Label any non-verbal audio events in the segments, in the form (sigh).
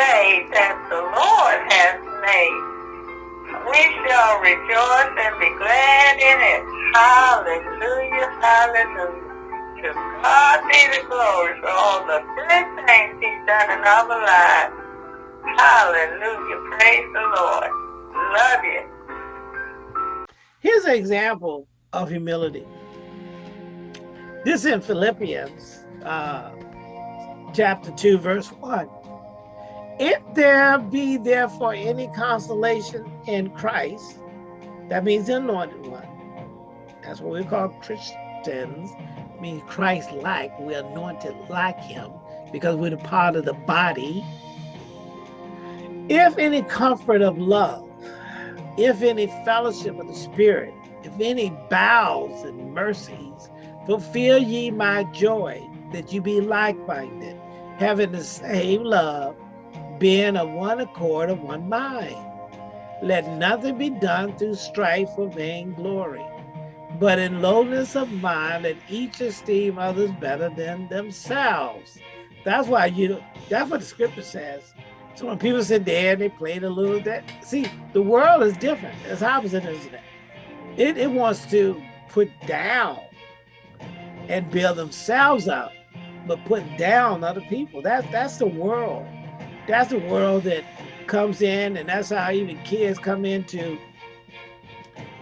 day that the Lord has made. We shall rejoice and be glad in it. Hallelujah, hallelujah. To God be the glory for all the good things he's done in our lives. Hallelujah, praise the Lord. Love you. Here's an example of humility. This in Philippians uh, chapter 2, verse 1. If there be therefore any consolation in Christ, that means the anointed one. That's what we call Christians, means Christ-like. We're anointed like him because we're the part of the body. If any comfort of love, if any fellowship of the Spirit, if any bowels and mercies, fulfill ye my joy, that you be like-minded, having the same love, being of one accord of one mind. Let nothing be done through strife or vainglory, but in lowliness of mind, let each esteem others better than themselves. That's why you, that's what the scripture says. So when people sit there and they play a little that, see, the world is different. It's opposite, isn't it? It, it wants to put down and build themselves up but put down other people. That's that's the world. That's the world that comes in, and that's how even kids come into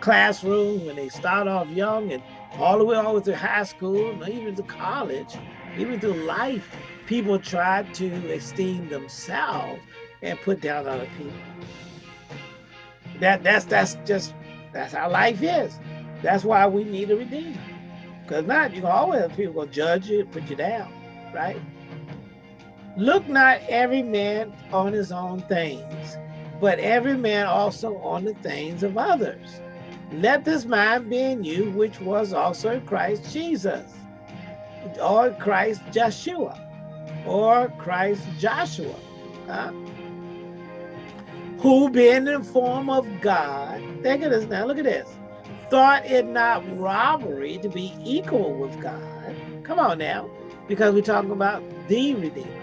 classrooms when they start off young and all the way over through high school, even to college, even through life, people try to esteem themselves and put down other people. That that's that's just that's how life is. That's why we need a redeemer. Because not, you always have people gonna judge you, and put you down, right? Look not every man on his own things, but every man also on the things of others. Let this mind be in you, which was also in Christ Jesus, or Christ Joshua, or Christ Joshua, huh? who being in form of God, think of this now, look at this, thought it not robbery to be equal with God. Come on now, because we're talking about the Redeemer.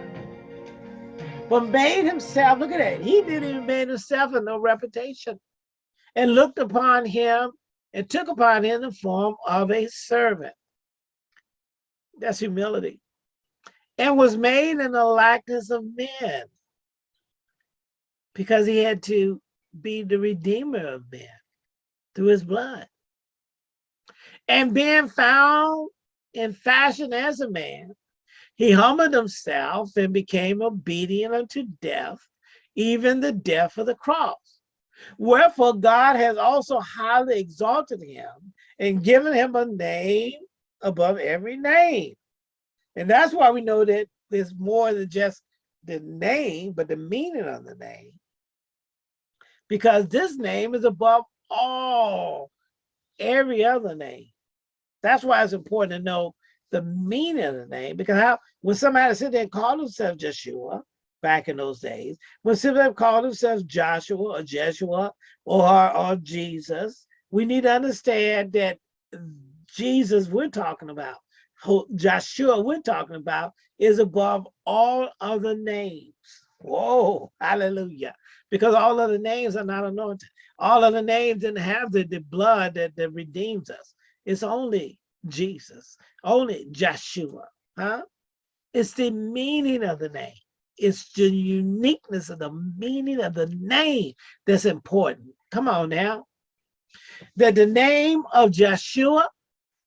But made himself, look at that, he didn't even make himself a no reputation and looked upon him and took upon him the form of a servant. That's humility. And was made in the likeness of men because he had to be the redeemer of men through his blood and being found in fashion as a man, he humbled himself and became obedient unto death, even the death of the cross. Wherefore God has also highly exalted him and given him a name above every name. And that's why we know that there's more than just the name, but the meaning of the name. Because this name is above all every other name. That's why it's important to know the meaning of the name because how when somebody sit there and call themselves Joshua back in those days, when somebody called themselves Joshua or Jeshua or, or Jesus, we need to understand that Jesus we're talking about, Joshua we're talking about is above all other names. Whoa, hallelujah. Because all other names are not anointed. All other names didn't have the, the blood that, that redeems us. It's only Jesus, only Joshua, huh? It's the meaning of the name. It's the uniqueness of the meaning of the name that's important. Come on now. That the name of Joshua,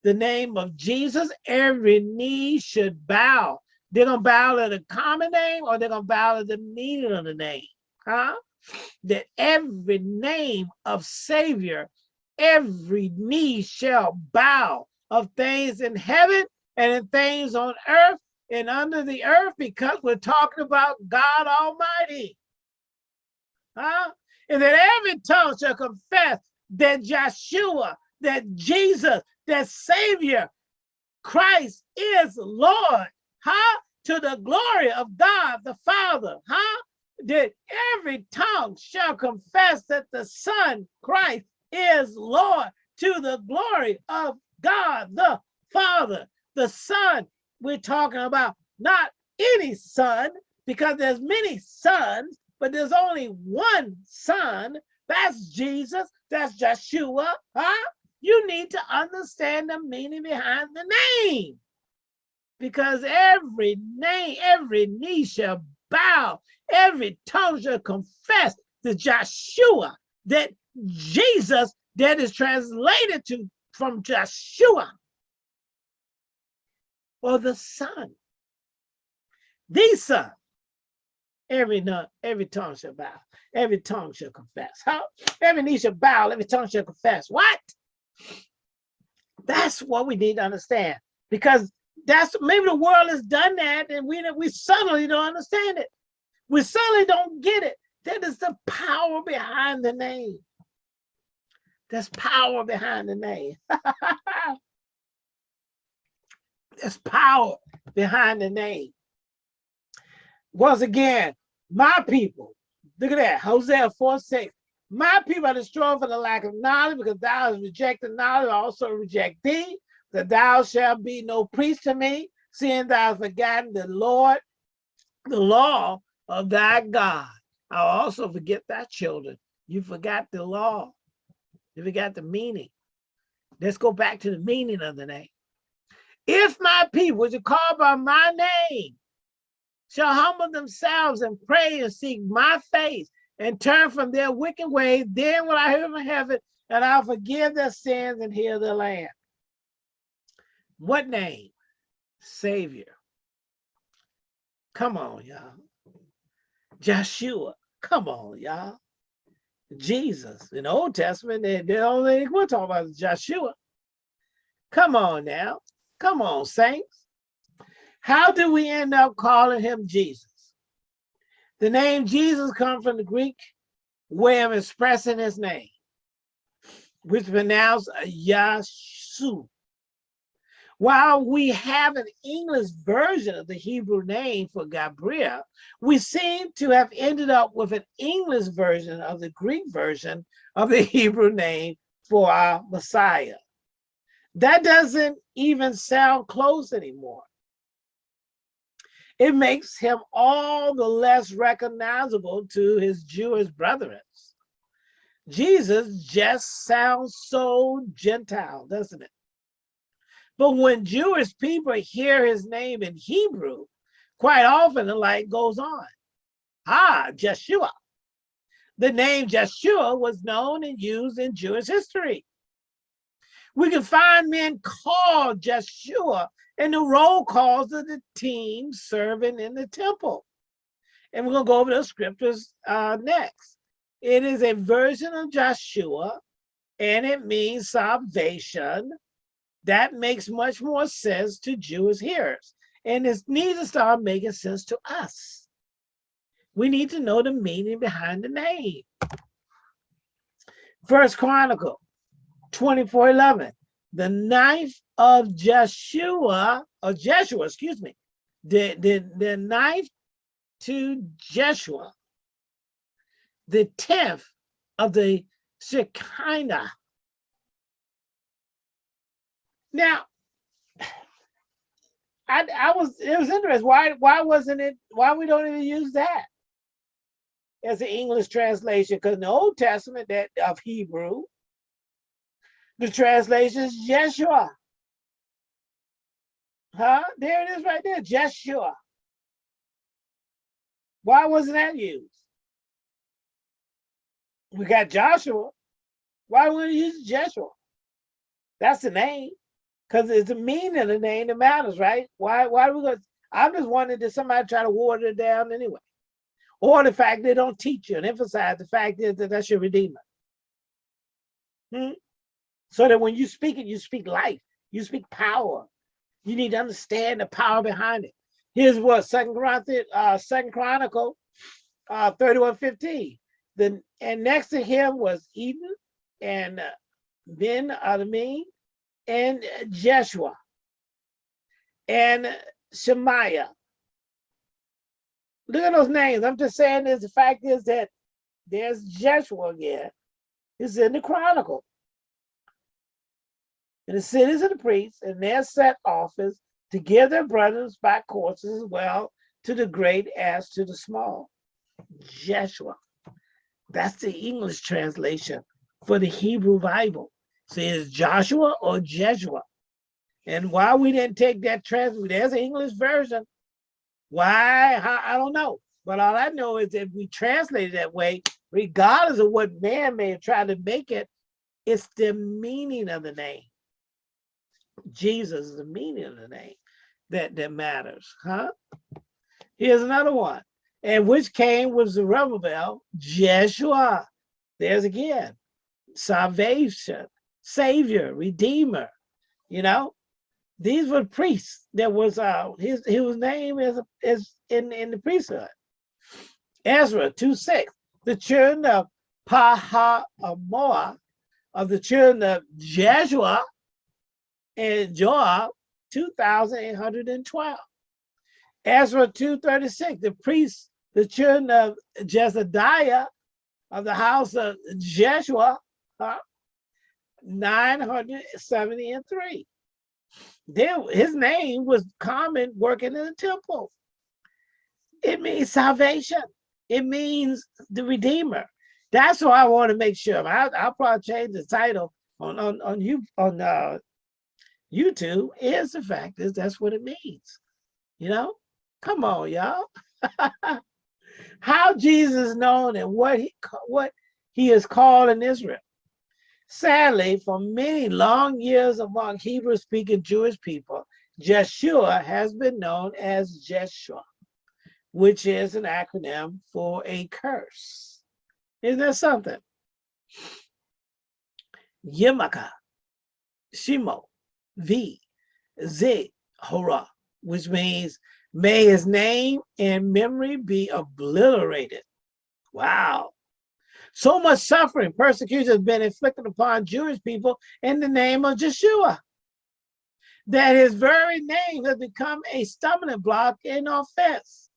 the name of Jesus, every knee should bow. They're gonna bow to the common name or they're gonna bow to the meaning of the name, huh? That every name of Savior every knee shall bow of things in heaven and in things on earth and under the earth because we're talking about God Almighty. Huh? And that every tongue shall confess that Joshua, that Jesus, that Savior, Christ is Lord. Huh? To the glory of God the Father. Huh? That every tongue shall confess that the Son, Christ, is Lord to the glory of God the Father. The Son we're talking about, not any son, because there's many sons, but there's only one son. That's Jesus. That's Joshua. Huh? You need to understand the meaning behind the name. Because every name, every knee shall bow, every tongue shall confess to Joshua that Jesus, that is translated to from Joshua, or the Son, the Son. Every every tongue shall bow, every tongue shall confess. How? Every knee shall bow, every tongue shall confess. What? That's what we need to understand. Because that's maybe the world has done that and we we suddenly don't understand it. We suddenly don't get it. That is the power behind the name. There's power behind the name. (laughs) There's power behind the name. Once again, my people, look at that, Hosea 4 6. My people are destroyed for the lack of knowledge, because thou hast rejected knowledge, also reject thee, that thou shalt be no priest to me, seeing thou hast forgotten the Lord, the law of thy God. I'll also forget thy children. You forgot the law. You forgot the meaning. Let's go back to the meaning of the name. If my people, which are called by my name, shall humble themselves and pray and seek my face and turn from their wicked ways, then will I hear from heaven and I'll forgive their sins and heal their land. What name? Savior. Come on, y'all. Joshua. Come on, y'all. Jesus. In the Old Testament, they, they only we're talking about Joshua. Come on now. Come on, saints. How did we end up calling him Jesus? The name Jesus comes from the Greek way of expressing his name, which is pronounced Yashu. While we have an English version of the Hebrew name for Gabriel, we seem to have ended up with an English version of the Greek version of the (laughs) Hebrew name for our Messiah. That doesn't even sound close anymore. It makes him all the less recognizable to his Jewish brethren. Jesus just sounds so Gentile, doesn't it? But when Jewish people hear his name in Hebrew, quite often the light goes on. Ah, Jeshua. The name Jeshua was known and used in Jewish history. We can find men called Jeshua in the roll calls of the team serving in the temple. And we're going to go over those scriptures uh, next. It is a version of Joshua, and it means salvation that makes much more sense to Jewish hearers. And it needs to start making sense to us. We need to know the meaning behind the name. First Chronicle 24 11. The knife of Jeshua, or Jeshua, excuse me, the, the, the knife to Jeshua, the tenth of the Shecaniah now, I, I was it was interesting. Why why wasn't it? Why we don't even use that as an English translation? Because in the Old Testament that of Hebrew, the translation is Jeshua. Huh? There it is right there, Jeshua. Why wasn't that used? We got Joshua. Why wouldn't you use Jeshua? That's the name because it's the meaning of the name that matters, right? Why why are we gonna I'm just wondering did somebody try to water it down anyway? Or the fact they don't teach you and emphasize the fact is that that's your redeemer. Hmm? So that when you speak it, you speak life, you speak power. You need to understand the power behind it. Here's what Second Corinthians, uh, Second Chronicle, uh, 31, 15. The, and next to him was Eden and uh, Ben Adamim and Jeshua and Shemaiah. Look at those names. I'm just saying this. The fact is that there's Jeshua again. It's in the Chronicle. And the cities of the priests and their set office to give their brothers by courses as well to the great as to the small. Jeshua. That's the English translation for the Hebrew Bible. It's Joshua or Jeshua. And why we didn't take that translation, there's an English version. Why? I don't know. But all I know is if we translate it that way, regardless of what man may have tried to make it, it's the meaning of the name. Jesus is the meaning of the name that, that matters, huh? Here's another one. And which came was the Zerubbabel, Jeshua. There's again, salvation, savior, redeemer, you know? These were priests. There was uh his his name is is in, in the priesthood. Ezra 2 6, the children of Pahamoa, of the children of Jeshua and Joab, 2,812. Ezra 2.36, the priests, the children of Jezadiah of the house of Jeshua, uh, 973. There, his name was common working in the temple. It means salvation. It means the Redeemer. That's why I want to make sure. I, will probably change the title on on on you on uh, YouTube. Is the fact is that's what it means. You know, come on, y'all. (laughs) How Jesus known and what he what he is called in Israel. Sadly, for many long years among Hebrew-speaking Jewish people, Jeshua has been known as Jeshua which is an acronym for a curse. Isn't that something? Yimaka, Shimo, V, Z, Hora, which means may his name and memory be obliterated. Wow. So much suffering, persecution has been inflicted upon Jewish people in the name of Jeshua that his very name has become a stumbling block and offense.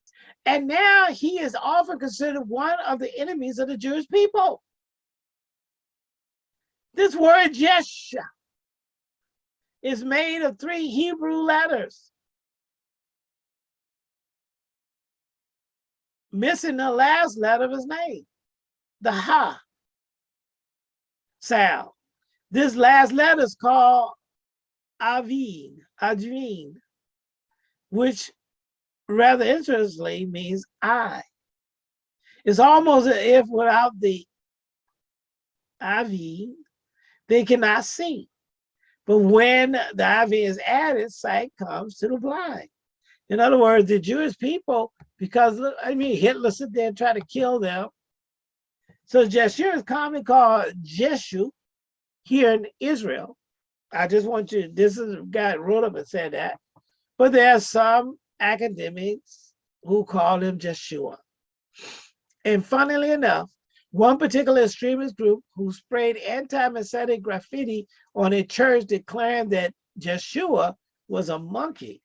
And now he is often considered one of the enemies of the Jewish people. This word Yesha is made of three Hebrew letters. Missing the last letter of his name, the Ha sound. This last letter is called Avin, Advin, which rather interestingly means I. It's almost as if without the avin, they cannot see. But when the IV is added, sight comes to the blind. In other words, the Jewish people, because I mean, Hitler sit there and try to kill them. So Jeshua is commonly called Jeshu here in Israel. I just want you, this is guy wrote up and said that. But there are some academics who call him Jeshua. And funnily enough, one particular extremist group who sprayed anti-Messianic graffiti on a church declaring that Jeshua was a monkey.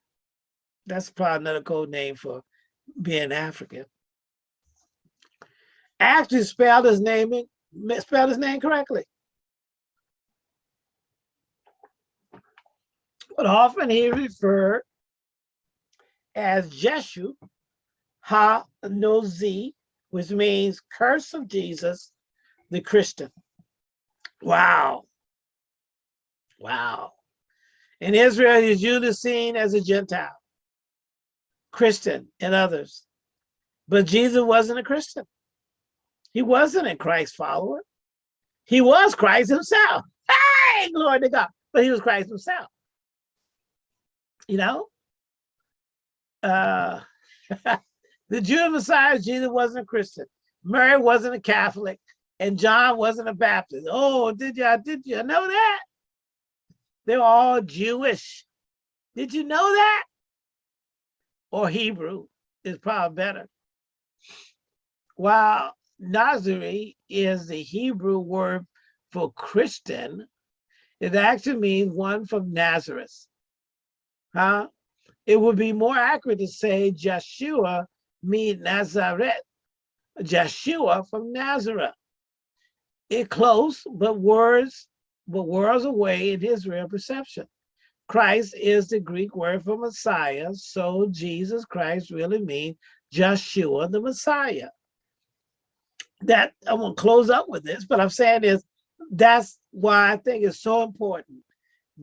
That's probably another code name for being African. Actually spelled his name spelled his name correctly. But often he referred as Jeshu Ha Nozi, which means curse of Jesus, the Christian. Wow. Wow. In Israel, he is usually seen as a Gentile, Christian, and others. But Jesus wasn't a Christian. He wasn't a Christ follower. He was Christ himself. Hey, glory to God. But he was Christ himself. You know? uh, (laughs) the Jew Messiah, Jesus wasn't a Christian. Mary wasn't a Catholic. And John wasn't a Baptist. Oh, did you? Did you know that? They're all Jewish. Did you know that? Or Hebrew is probably better. While Nazari is the Hebrew word for Christian, it actually means one from Nazareth. Huh? It would be more accurate to say Joshua mean Nazareth, Joshua from Nazareth. It close, but words, but worlds away in his real perception. Christ is the Greek word for Messiah. So Jesus Christ really means Joshua the Messiah. That I won't close up with this, but I'm saying is that's why I think it's so important.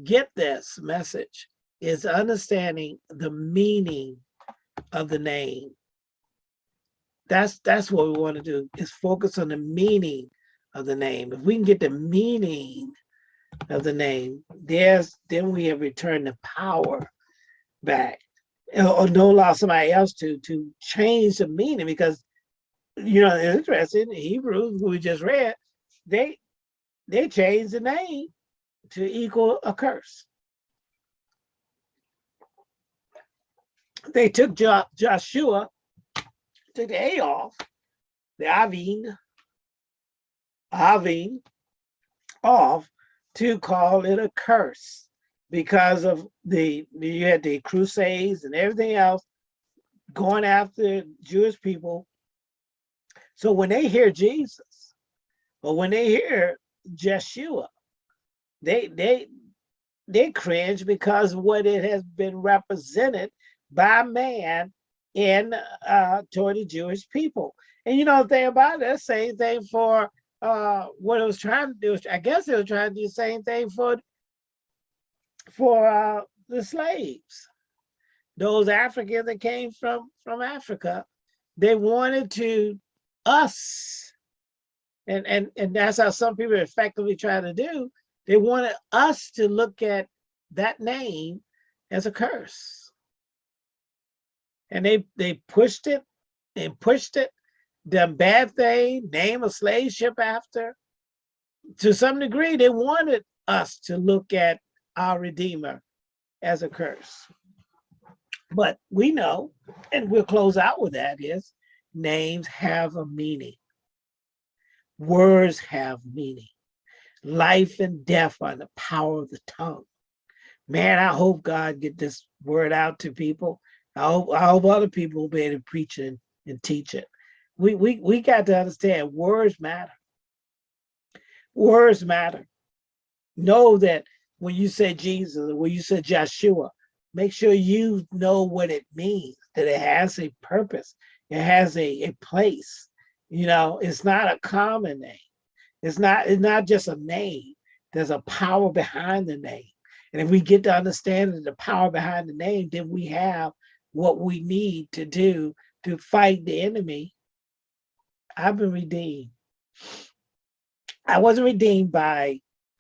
Get this message is understanding the meaning of the name. That's that's what we want to do is focus on the meaning of the name. If we can get the meaning of the name, there's then we have returned the power back. Or don't allow somebody else to to change the meaning because you know interesting. Hebrews we just read, they they changed the name to equal a curse. They took jo Joshua, took the A off, the Avin, Avin off to call it a curse because of the you had the crusades and everything else going after Jewish people. So when they hear Jesus, or when they hear Jeshua, they they they cringe because what it has been represented by man in uh toward the Jewish people. And you know the thing about it, same thing for uh, what it was trying to do, I guess it was trying to do the same thing for for uh, the slaves. Those Africans that came from from Africa, they wanted to us, and and and that's how some people effectively try to do. They wanted us to look at that name as a curse, and they they pushed it and pushed it the bad thing, name a slave ship after. To some degree, they wanted us to look at our Redeemer as a curse. But we know, and we'll close out with that, is names have a meaning. Words have meaning. Life and death are the power of the tongue. Man, I hope God get this word out to people. I hope, I hope other people will be able to preach it and teach it we we we got to understand words matter. Words matter. Know that when you say Jesus when you say Joshua, make sure you know what it means, that it has a purpose, it has a, a place. You know, it's not a common name. It's not, it's not just a name. There's a power behind the name. And if we get to understand the power behind the name, then we have what we need to do to fight the enemy I've been redeemed. I wasn't redeemed by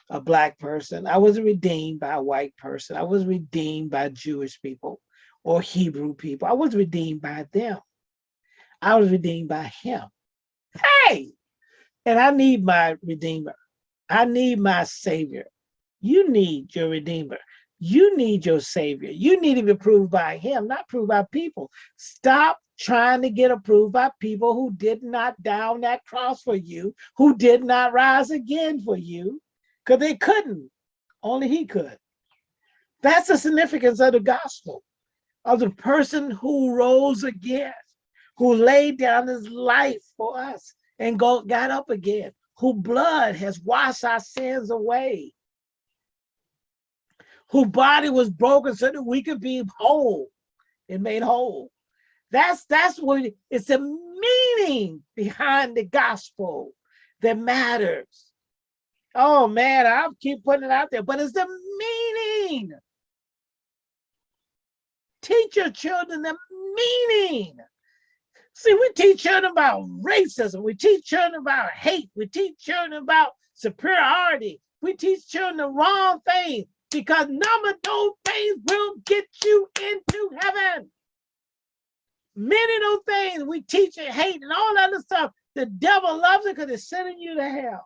a black person. I wasn't redeemed by a white person. I was redeemed by Jewish people or Hebrew people. I was redeemed by them. I was redeemed by him. Hey, and I need my redeemer. I need my savior. You need your redeemer. You need your savior. You need to be proved by him, not proved by people. Stop trying to get approved by people who did not down that cross for you, who did not rise again for you, because they couldn't. Only he could. That's the significance of the gospel, of the person who rose again, who laid down his life for us and go, got up again, who blood has washed our sins away, whose body was broken so that we could be whole and made whole. That's that's what it's the meaning behind the gospel that matters. Oh man, I keep putting it out there, but it's the meaning. Teach your children the meaning. See, we teach children about racism. We teach children about hate. We teach children about superiority. We teach children the wrong things because none of those things will get you into heaven. Many of those things we teach and hate and all that other stuff, the devil loves it because it's sending you to hell.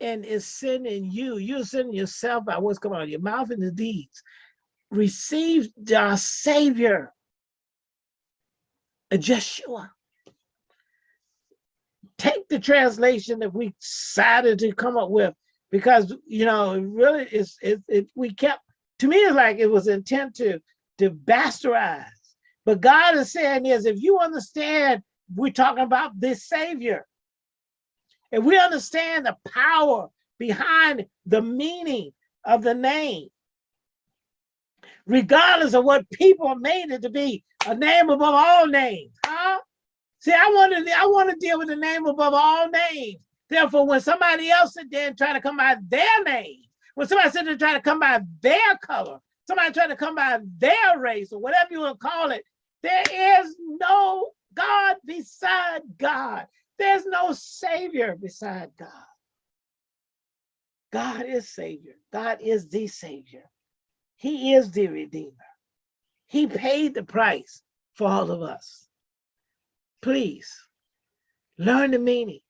And it's sending you, you're sending yourself by what's coming out of your mouth and the deeds. Receive our Savior, Jeshua. Take the translation that we decided to come up with because, you know, it really is, it, it, we kept, to me, it's like it was intent to, to bastardize but God is saying is if you understand, we're talking about this Savior. If we understand the power behind the meaning of the name. Regardless of what people made it to be, a name above all names. Huh? See, I want to I want to deal with the name above all names. Therefore, when somebody else sit there and try to come by their name, when somebody sit there try to come by their color, somebody try to come by their race or whatever you want to call it, there is no God beside God. There's no Savior beside God. God is Savior. God is the Savior. He is the Redeemer. He paid the price for all of us. Please learn the meaning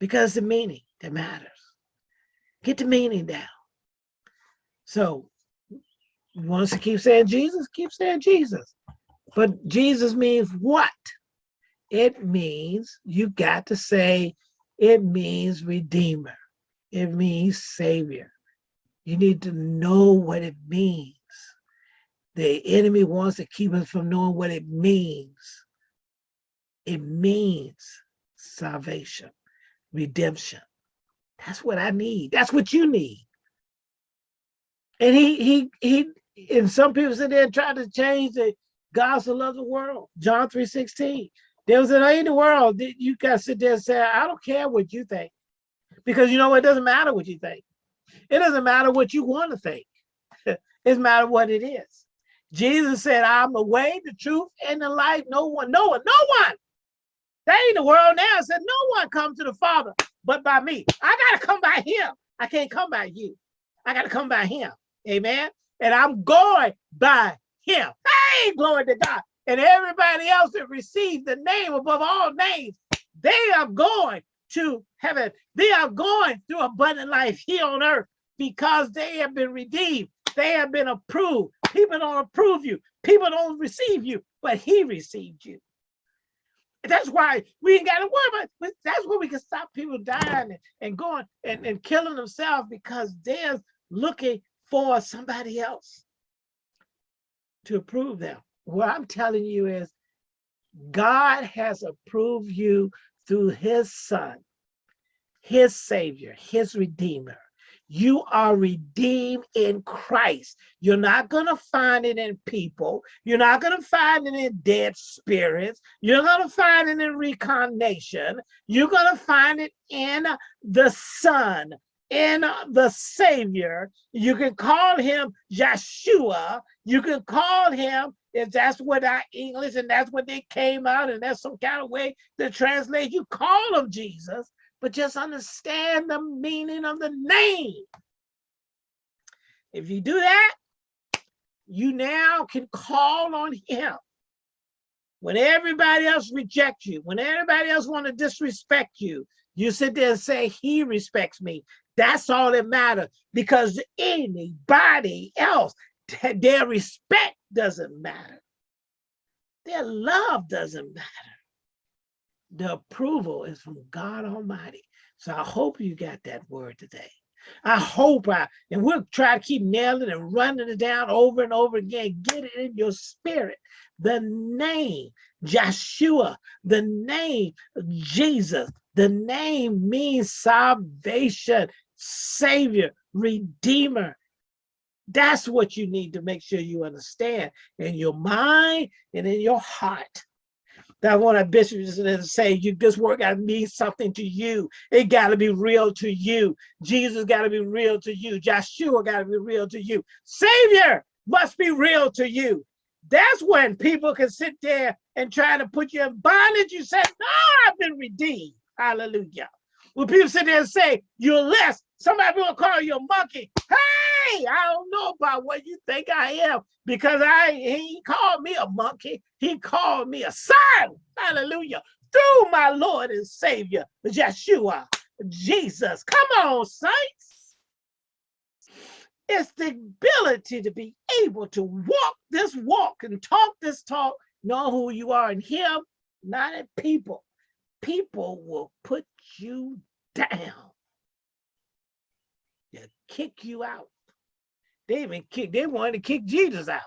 because the meaning that matters. Get the meaning down. So, you to keep saying Jesus? Keep saying Jesus. But Jesus means what? It means you got to say, it means Redeemer. It means Savior. You need to know what it means. The enemy wants to keep us from knowing what it means. It means salvation, redemption. That's what I need. That's what you need. And he he he and some people sit there and try to change the gospel of the world. John 3 16. There was an in the world that you to sit there and say, I don't care what you think. Because you know it doesn't matter what you think. It doesn't matter what you want to think. (laughs) it doesn't matter what it is. Jesus said, I'm the way, the truth, and the life. No one, no one, no one. They ain't the world now. Said no one come to the Father but by me. I gotta come by him. I can't come by you. I gotta come by him. Amen. And I'm going by him. Hey, glory to God. And everybody else that received the name above all names, they are going to heaven. They are going through abundant life here on earth because they have been redeemed. They have been approved. People don't approve you. People don't receive you, but he received you. That's why we ain't got to worry about That's where we can stop people dying and, and going and, and killing themselves because they're looking for somebody else to approve them. What I'm telling you is God has approved you through his son, his savior, his redeemer. You are redeemed in Christ. You're not going to find it in people. You're not going to find it in dead spirits. You're going to find it in reincarnation. You're going to find it in the Son, in the Savior. You can call him Yeshua. You can call him, if that's what our English and that's what they came out, and that's some kind of way to translate, you call him Jesus but just understand the meaning of the name. If you do that, you now can call on him. When everybody else rejects you, when everybody else want to disrespect you, you sit there and say, he respects me. That's all that matters because anybody else, their respect doesn't matter. Their love doesn't matter the approval is from God Almighty. So I hope you got that word today. I hope I, and we'll try to keep nailing and running it down over and over again. Get it in your spirit. The name Joshua, the name Jesus, the name means salvation, savior, redeemer. That's what you need to make sure you understand in your mind and in your heart that one of bishops to say you this work got to mean something to you. It got to be real to you. Jesus got to be real to you. Joshua got to be real to you. Savior must be real to you. That's when people can sit there and try to put you in bondage. You said no i've been redeemed. Hallelujah. When people sit there and say you're less somebody will call you a monkey. Hey i don't know about what you think i am because i he called me a monkey he called me a son. Hallelujah. Through my Lord and Savior, Yeshua, Jesus. Come on, saints. It's the ability to be able to walk this walk and talk this talk, know who you are in him, not in people. People will put you down. They'll kick you out. They even kick, they wanted to kick Jesus out.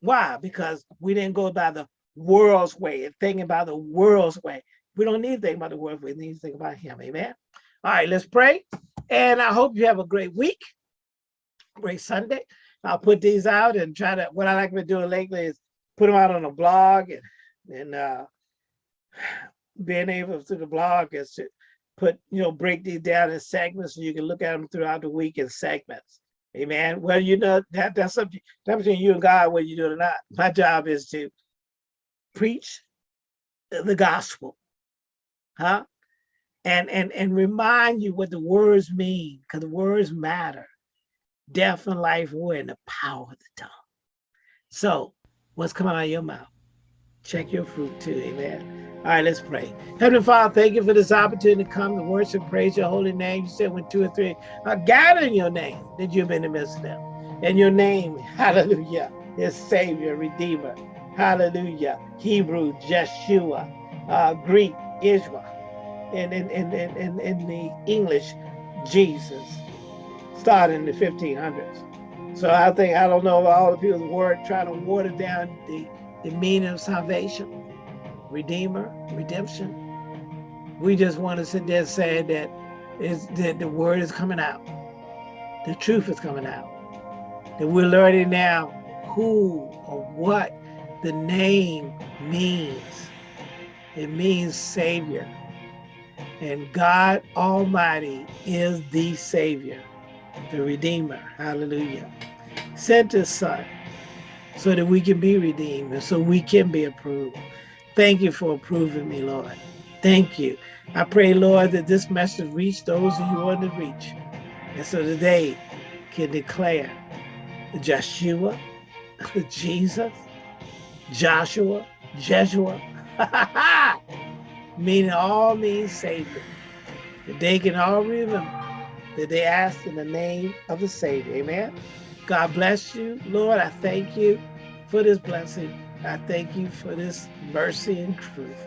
Why? Because we didn't go by the world's way and thinking about the world's way. We don't need to think about the world's way. We need to think about him. Amen. All right, let's pray. And I hope you have a great week, great Sunday. I'll put these out and try to, what I like to do lately is put them out on a blog and, and uh, (sighs) being able to the blog is to put, you know, break these down in segments so you can look at them throughout the week in segments. Amen. Well, you know, that, that's something that's between you and God, whether you do it or not. My job is to preach the gospel, huh? And and and remind you what the words mean, because the words matter. Death and life were in the power of the tongue. So, what's coming out of your mouth? Check your fruit too, amen. All right, let's pray. Heavenly Father, thank you for this opportunity to come to worship, praise your holy name. You said when two or three are gathered in your name, that you've been in the midst of them. And your name, (laughs) hallelujah, is Savior, Redeemer, hallelujah, Hebrew, Jeshua, uh, Greek, Israel, and in, in, in, in, the English, Jesus, starting in the 1500s. So I think, I don't know all the people's word trying to water down the, the meaning of salvation redeemer, redemption. We just want to sit there and say that is that the word is coming out. The truth is coming out. That we're learning now who or what the name means. It means Savior. And God Almighty is the Savior, the Redeemer. Hallelujah. Sent his Son so that we can be redeemed and so we can be approved. Thank you for approving me, Lord. Thank you. I pray, Lord, that this message reach those who you want to reach. And so they can declare Joshua, (laughs) Jesus, Joshua, Jeshua, (laughs) meaning all means Savior. That they can all remember that they asked in the name of the Savior. Amen. God bless you. Lord, I thank you for this blessing. I thank you for this mercy and truth.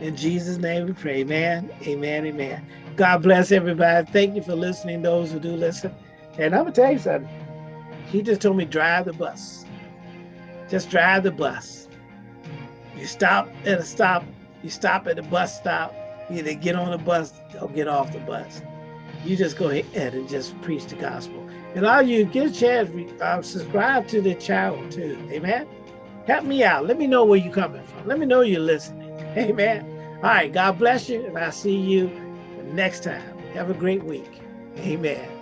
In Jesus' name we pray. Amen. Amen. Amen. God bless everybody. Thank you for listening, those who do listen. And I'm going to tell you something. He just told me drive the bus. Just drive the bus. You stop at a stop. You stop at the bus stop. You either get on the bus or get off the bus. You just go ahead and just preach the gospel. And all you get a chance, uh, subscribe to the channel too. Amen. Help me out. Let me know where you're coming from. Let me know you're listening. (laughs) Amen. All right. God bless you. And I'll see you next time. Have a great week. Amen.